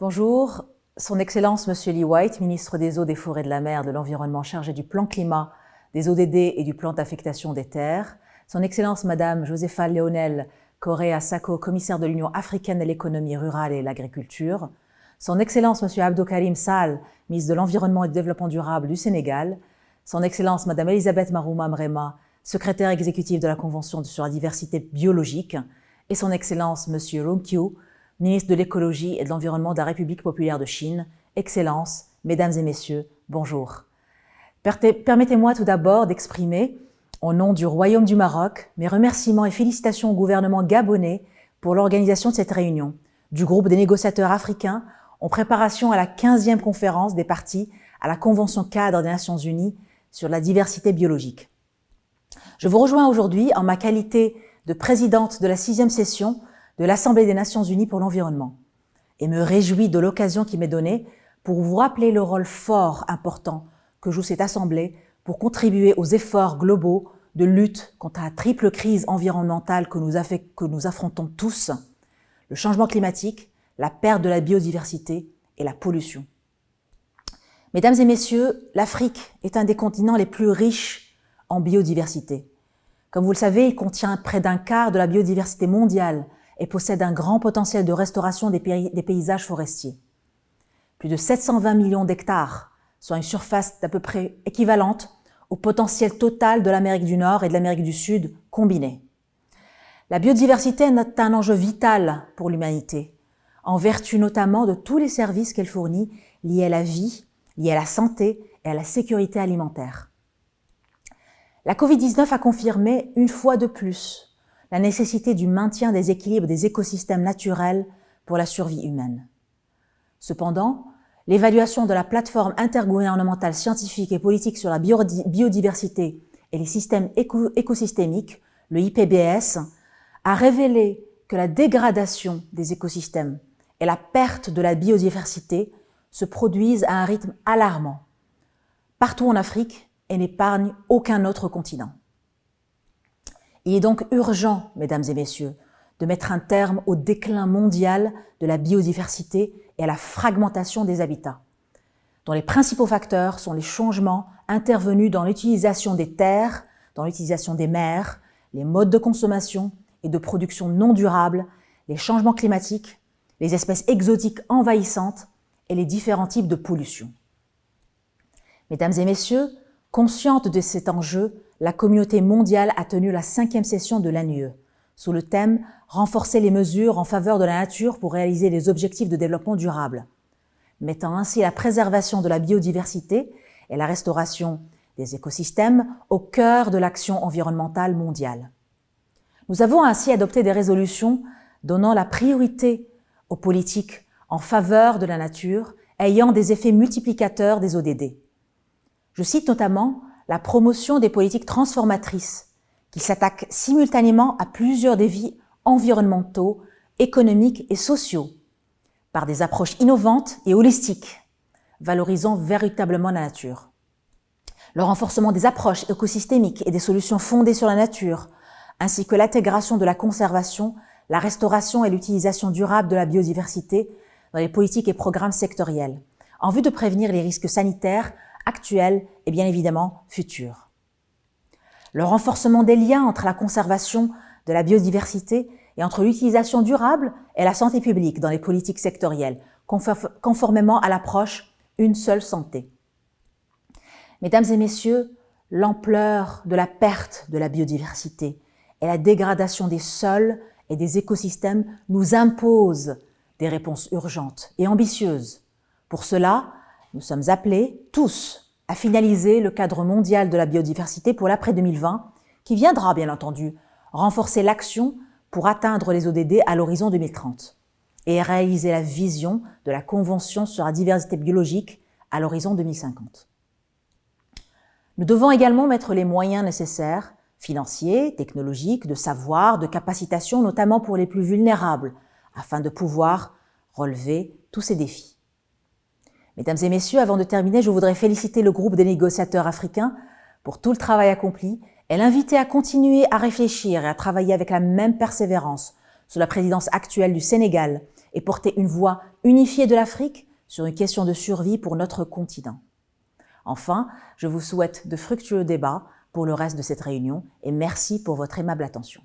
Bonjour, Son Excellence Monsieur Lee White, ministre des Eaux, des Forêts, de la Mer, de l'Environnement chargé du plan climat, des ODD et du plan d'affectation des terres, Son Excellence Madame Josefa Leonel Correa Sacco, commissaire de l'Union africaine de l'économie rurale et l'agriculture, Son Excellence Monsieur Abdou Karim Sall, ministre de l'Environnement et du Développement durable du Sénégal, Son Excellence Madame Elisabeth Marouma Mrema, secrétaire exécutive de la Convention sur la diversité biologique, et Son Excellence Monsieur Romkyu, ministre de l'écologie et de l'environnement de la République populaire de Chine, Excellences, Mesdames et Messieurs, bonjour. Permettez-moi tout d'abord d'exprimer, au nom du Royaume du Maroc, mes remerciements et félicitations au gouvernement gabonais pour l'organisation de cette réunion du groupe des négociateurs africains en préparation à la 15e conférence des partis à la Convention cadre des Nations Unies sur la diversité biologique. Je vous rejoins aujourd'hui en ma qualité de présidente de la sixième session de l'Assemblée des Nations Unies pour l'environnement et me réjouis de l'occasion qui m'est donnée pour vous rappeler le rôle fort, important que joue cette Assemblée pour contribuer aux efforts globaux de lutte contre la triple crise environnementale que nous, affrontons tous, le changement climatique, la perte de la biodiversité et la pollution. Mesdames et messieurs, l'Afrique est un des continents les plus riches en biodiversité. Comme vous le savez, il contient près d'un quart de la biodiversité mondiale et possède un grand potentiel de restauration des, paysages forestiers. Plus de 720 millions d'hectares, soit une surface d'à peu près équivalente au potentiel total de l'Amérique du Nord et de l'Amérique du Sud combinés. La biodiversité est un enjeu vital pour l'humanité, en vertu notamment de tous les services qu'elle fournit liés à la vie, liés à la santé et à la sécurité alimentaire. La Covid-19 a confirmé une fois de plus la nécessité du maintien des équilibres des écosystèmes naturels pour la survie humaine. Cependant, l'évaluation de la plateforme intergouvernementale scientifique et politique sur la biodiversité et les systèmes écosystémiques, le IPBS, a révélé que la dégradation des écosystèmes et la perte de la biodiversité se produisent à un rythme alarmant, partout en Afrique et n'épargnent aucun autre continent. Il est donc urgent, mesdames et messieurs, de mettre un terme au déclin mondial de la biodiversité et à la fragmentation des habitats, dont les principaux facteurs sont les changements intervenus dans l'utilisation des terres, dans l'utilisation des mers, les modes de consommation et de production non durables, les changements climatiques, les espèces exotiques envahissantes et les différents types de pollution. Mesdames et messieurs, consciente de cet enjeu, la communauté mondiale a tenu la cinquième session de l'ANUE, sous le thème « Renforcer les mesures en faveur de la nature pour réaliser les objectifs de développement durable », mettant ainsi la préservation de la biodiversité et la restauration des écosystèmes au cœur de l'action environnementale mondiale. Nous avons ainsi adopté des résolutions donnant la priorité aux politiques en faveur de la nature ayant des effets multiplicateurs des ODD. Je cite notamment la promotion des politiques transformatrices qui s'attaquent simultanément à plusieurs défis environnementaux, économiques et sociaux par des approches innovantes et holistiques, valorisant véritablement la nature. Le renforcement des approches écosystémiques et des solutions fondées sur la nature, ainsi que l'intégration de la conservation, la restauration et l'utilisation durable de la biodiversité dans les politiques et programmes sectoriels, en vue de prévenir les risques sanitaires actuelle et bien évidemment future. Le renforcement des liens entre la conservation de la biodiversité et entre l'utilisation durable et la santé publique dans les politiques sectorielles, conformément à l'approche une seule santé. Mesdames et messieurs, l'ampleur de la perte de la biodiversité et la dégradation des sols et des écosystèmes nous imposent des réponses urgentes et ambitieuses. Pour cela, nous sommes appelés tous à finaliser le cadre mondial de la biodiversité pour l'après 2020, qui viendra bien entendu renforcer l'action pour atteindre les ODD à l'horizon 2030 et réaliser la vision de la Convention sur la diversité biologique à l'horizon 2050. Nous devons également mettre les moyens nécessaires, financiers, technologiques, de savoir, de capacitation, notamment pour les plus vulnérables, afin de pouvoir relever tous ces défis. Mesdames et messieurs, avant de terminer, je voudrais féliciter le groupe des négociateurs africains pour tout le travail accompli et l'inviter à continuer à réfléchir et à travailler avec la même persévérance sous la présidence actuelle du Sénégal et porter une voix unifiée de l'Afrique sur une question de survie pour notre continent. Enfin, je vous souhaite de fructueux débats pour le reste de cette réunion et merci pour votre aimable attention.